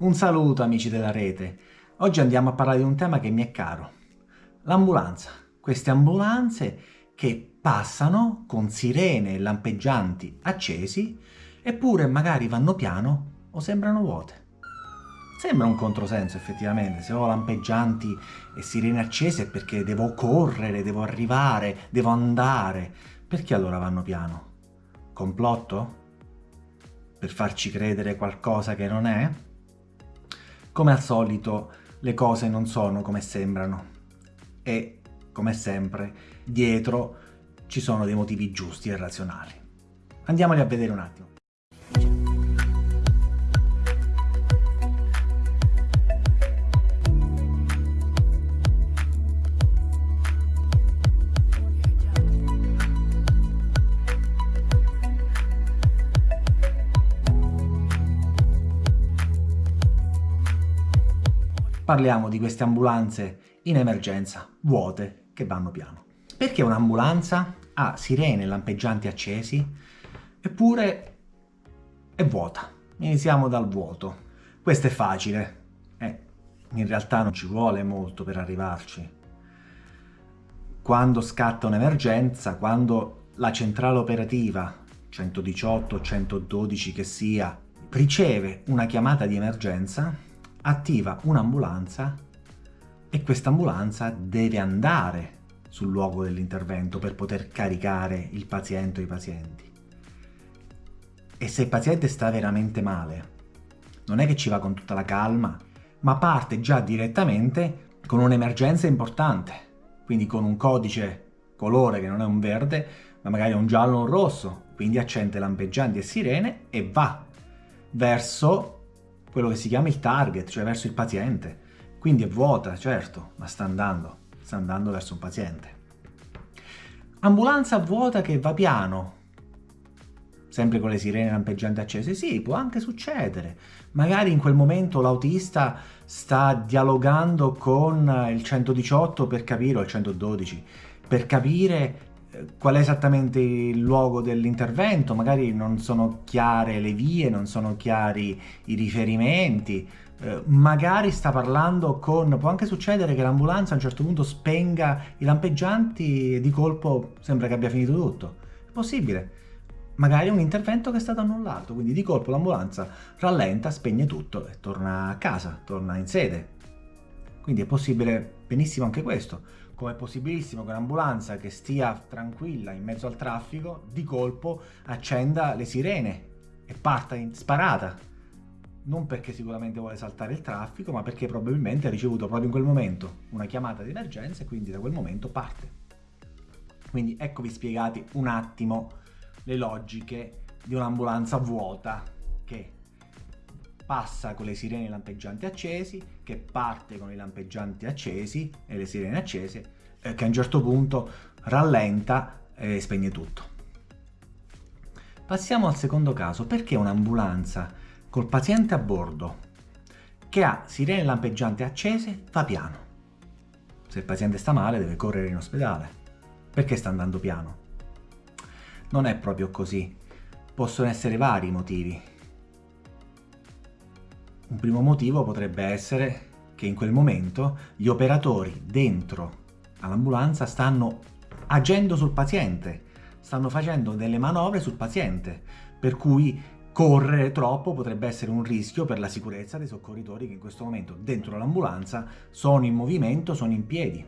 Un saluto amici della rete. Oggi andiamo a parlare di un tema che mi è caro. L'ambulanza. Queste ambulanze che passano con sirene e lampeggianti accesi eppure magari vanno piano o sembrano vuote. Sembra un controsenso effettivamente, se ho lampeggianti e sirene accese è perché devo correre, devo arrivare, devo andare. Perché allora vanno piano? Complotto? Per farci credere qualcosa che non è? Come al solito le cose non sono come sembrano e, come sempre, dietro ci sono dei motivi giusti e razionali. Andiamoli a vedere un attimo. Parliamo di queste ambulanze in emergenza, vuote, che vanno piano. Perché un'ambulanza ha sirene lampeggianti accesi, eppure è vuota. Iniziamo dal vuoto. Questo è facile. Eh, in realtà non ci vuole molto per arrivarci. Quando scatta un'emergenza, quando la centrale operativa, 118, 112 che sia, riceve una chiamata di emergenza, attiva un'ambulanza e questa ambulanza deve andare sul luogo dell'intervento per poter caricare il paziente o i pazienti. E se il paziente sta veramente male, non è che ci va con tutta la calma, ma parte già direttamente con un'emergenza importante, quindi con un codice colore che non è un verde, ma magari è un giallo o un rosso, quindi accende lampeggianti e sirene e va verso quello che si chiama il target, cioè verso il paziente. Quindi è vuota, certo, ma sta andando, sta andando verso un paziente. Ambulanza vuota che va piano, sempre con le sirene lampeggianti accese? Sì, può anche succedere. Magari in quel momento l'autista sta dialogando con il 118 per capire, o il 112, per capire qual è esattamente il luogo dell'intervento, magari non sono chiare le vie, non sono chiari i riferimenti, eh, magari sta parlando con... può anche succedere che l'ambulanza a un certo punto spenga i lampeggianti e di colpo sembra che abbia finito tutto. È possibile. Magari un intervento che è stato annullato, quindi di colpo l'ambulanza rallenta, spegne tutto e torna a casa, torna in sede. Quindi è possibile benissimo anche questo come è possibilissimo che un'ambulanza che stia tranquilla in mezzo al traffico di colpo accenda le sirene e parta in sparata. Non perché sicuramente vuole saltare il traffico, ma perché probabilmente ha ricevuto proprio in quel momento una chiamata di emergenza e quindi da quel momento parte. Quindi eccovi spiegati un attimo le logiche di un'ambulanza vuota che passa con le sirene lampeggianti accesi, che parte con i lampeggianti accesi e le sirene accese, eh, che a un certo punto rallenta e spegne tutto. Passiamo al secondo caso. Perché un'ambulanza col paziente a bordo che ha sirene lampeggianti accese va piano? Se il paziente sta male deve correre in ospedale. Perché sta andando piano? Non è proprio così. Possono essere vari i motivi. Un primo motivo potrebbe essere che in quel momento gli operatori dentro all'ambulanza stanno agendo sul paziente, stanno facendo delle manovre sul paziente, per cui correre troppo potrebbe essere un rischio per la sicurezza dei soccorritori che in questo momento dentro l'ambulanza sono in movimento, sono in piedi.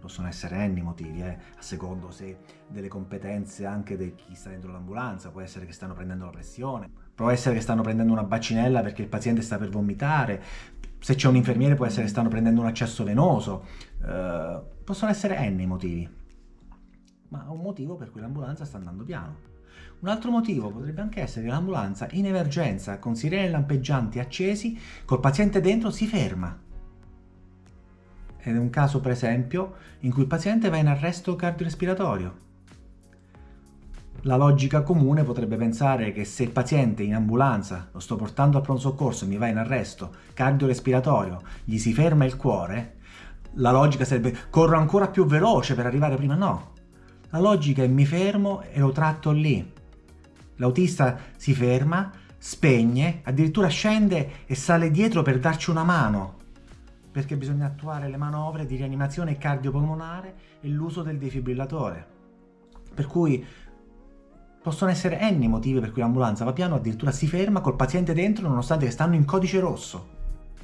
Possono essere n motivi, eh, a secondo se delle competenze anche di chi sta dentro l'ambulanza, può essere che stanno prendendo la pressione, può essere che stanno prendendo una baccinella perché il paziente sta per vomitare, se c'è un infermiere può essere che stanno prendendo un accesso venoso, eh, possono essere n i motivi, ma un motivo per cui l'ambulanza sta andando piano. Un altro motivo potrebbe anche essere che l'ambulanza in emergenza con sirene lampeggianti accesi, col paziente dentro, si ferma. Ed è un caso per esempio in cui il paziente va in arresto cardiorespiratorio la logica comune potrebbe pensare che se il paziente in ambulanza lo sto portando al pronto soccorso e mi va in arresto cardiorespiratorio, gli si ferma il cuore, la logica sarebbe corro ancora più veloce per arrivare prima. No, la logica è mi fermo e lo tratto lì. L'autista si ferma, spegne, addirittura scende e sale dietro per darci una mano, perché bisogna attuare le manovre di rianimazione cardiopolmonare e l'uso del defibrillatore. Per cui possono essere n motivi per cui l'ambulanza va piano, addirittura si ferma col paziente dentro nonostante che stanno in codice rosso.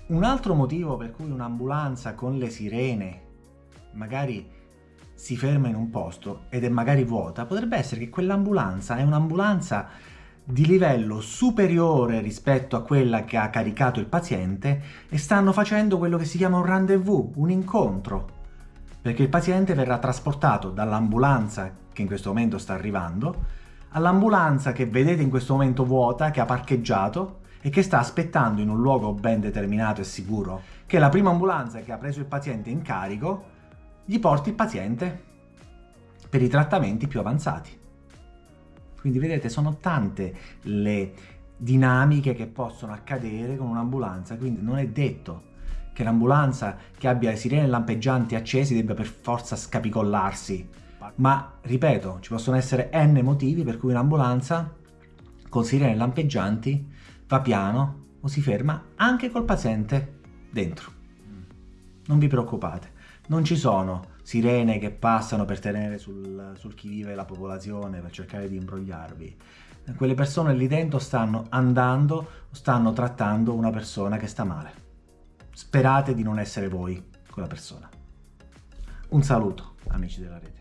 Un altro motivo per cui un'ambulanza con le sirene magari si ferma in un posto ed è magari vuota, potrebbe essere che quell'ambulanza è un'ambulanza di livello superiore rispetto a quella che ha caricato il paziente e stanno facendo quello che si chiama un rendezvous, un incontro, perché il paziente verrà trasportato dall'ambulanza che in questo momento sta arrivando all'ambulanza che vedete in questo momento vuota, che ha parcheggiato e che sta aspettando in un luogo ben determinato e sicuro che la prima ambulanza che ha preso il paziente in carico gli porti il paziente per i trattamenti più avanzati. Quindi vedete sono tante le dinamiche che possono accadere con un'ambulanza, quindi non è detto che l'ambulanza che abbia le sirene lampeggianti accesi debba per forza scapicollarsi, ma ripeto, ci possono essere n motivi per cui un'ambulanza con sirene lampeggianti va piano o si ferma anche col paziente dentro. Non vi preoccupate, non ci sono sirene che passano per tenere sul, sul chi vive la popolazione, per cercare di imbrogliarvi. Quelle persone lì dentro stanno andando, stanno trattando una persona che sta male. Sperate di non essere voi quella persona. Un saluto, amici della rete.